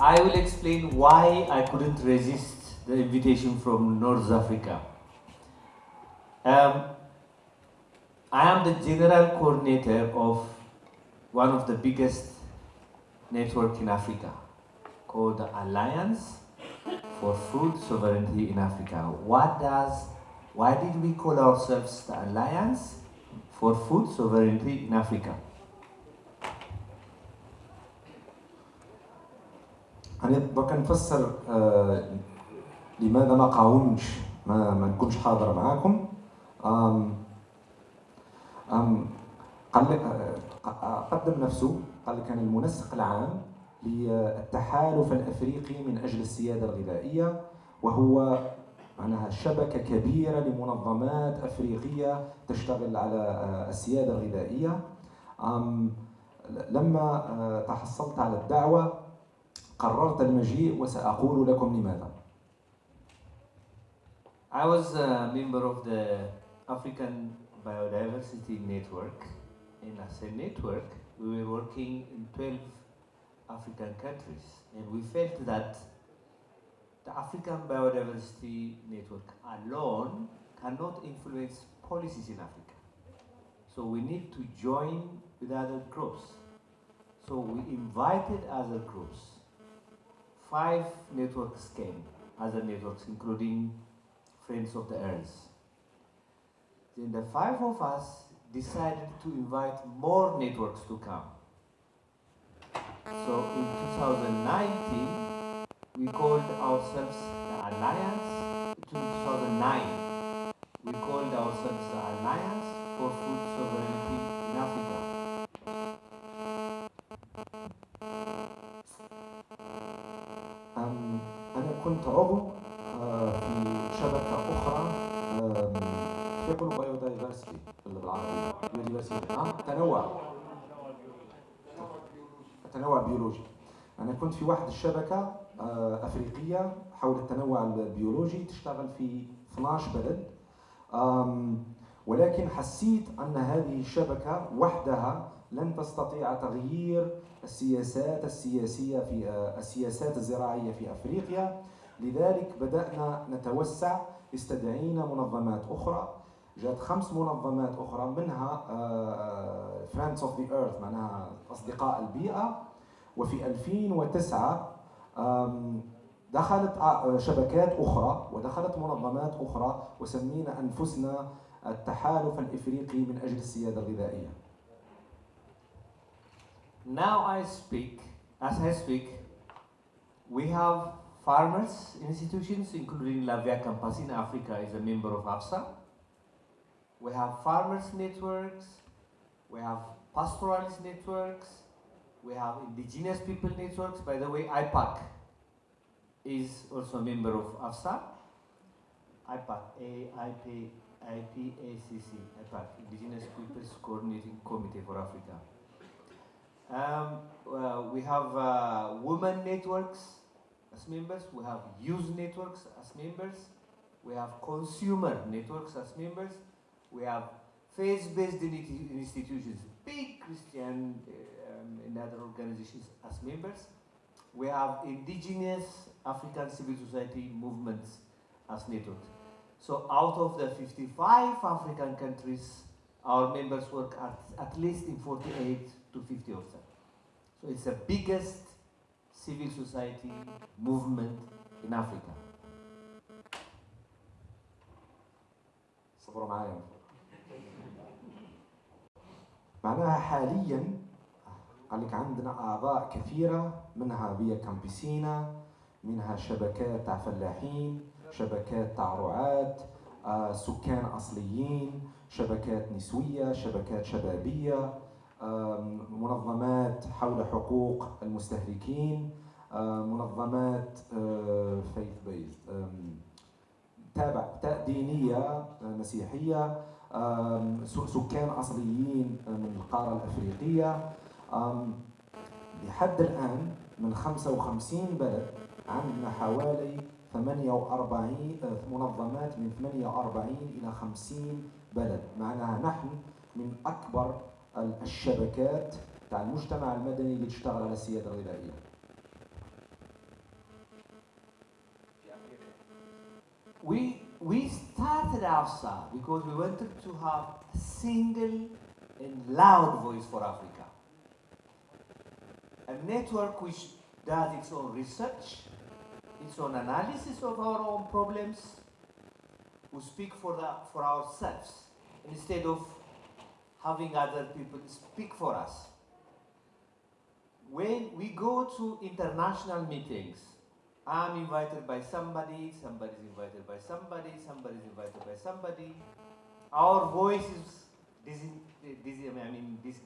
I will explain why I couldn't resist the invitation from North Africa. Um, I am the general coordinator of one of the biggest network in Africa called the Alliance for Food Sovereignty in Africa. What does, why did we call ourselves the Alliance for Food Sovereignty in Africa? أنا دوكا نفسر لماذا ما قاومش ما, ما نكونش حاضر معاكم. آم آم قال لك آه قدم نفسه قال لك أنا المنسق العام للتحالف الأفريقي من أجل السيادة الغذائية وهو معناها شبكة كبيرة لمنظمات أفريقية تشتغل على آه، السيادة الغذائية. لما آه، تحصلت على الدعوة قررت المجيء وسأقول لكم لماذا. I was a member of the African Biodiversity Network. In as a network, we were working in 12 African countries, and we felt that the African Biodiversity Network alone cannot influence policies in Africa. So we need to join with other groups. So we invited other groups five networks came, other networks, including Friends of the Earth. Then the five of us decided to invite more networks to come. So in 2019, we called ourselves the Alliance. In 2009, we called ourselves the Alliance for Food Sovereignty كنت عضو آه، في شبكة أخرى يقولوا biodiversity بالعربية biodiversity آه تنوع. التنوع البيولوجي أنا كنت في واحد الشبكة آه، أفريقية حول التنوع البيولوجي تشتغل في 12 بلد. ولكن حسيت أن هذه الشبكة وحدها لن تستطيع تغيير السياسات السياسية في السياسات الزراعية في أفريقيا. لذلك بدأنا نتوسع استدعينا منظمات أخرى جات خمس منظمات أخرى منها Friends of the Earth معناها أصدقاء البيئة وفي 2009 دخلت آه، شبكات أخرى ودخلت منظمات أخرى وسمينا أنفسنا التحالف الإفريقي من أجل السيادة الغذائية. Now I speak, as I speak, we have farmers institutions, including La Via Campus in Africa is a member of AFSA. We have farmers networks, we have pastoralist networks, we have indigenous people networks. By the way, IPAC is also a member of AFSA. IPAC, A-I-P, IPAC, Indigenous Peoples Coordinating Committee for Africa. Um, uh, we have uh, women networks, as members, we have youth networks as members, we have consumer networks as members, we have faith-based institutions, big Christian um, and other organizations as members. We have indigenous African civil society movements as networks. So out of the 55 African countries, our members work at, at least in 48 to 50 of them. So it's the biggest civil society movement in Africa. صبروا معايا معناها حاليا قال لك عندنا اعضاء كثيرة منها بيا كامبيسينا منها شبكات تاع فلاحين شبكات تاع رعاة آه، سكان أصليين شبكات نسوية شبكات شبابية منظمات حول حقوق المستهلكين منظمات فيث بيزد تابع دينيه مسيحية سكان أصليين من القارة الأفريقية. لحد الآن من 55 بلد عندنا حوالي 48 منظمات من 48 إلى 50 بلد. معناها نحن من أكبر الشبكات المجتمع المدني اللي على We we started Afsa because we wanted to have a single and loud voice for Africa. A network which does its own research, its own analysis of our own problems, we speak for, the, for ourselves. Instead of having other people speak for us. When we go to international meetings, I'm invited by somebody, somebody's invited by somebody, somebody's invited by somebody. Our voice is, dis- I mean, dis-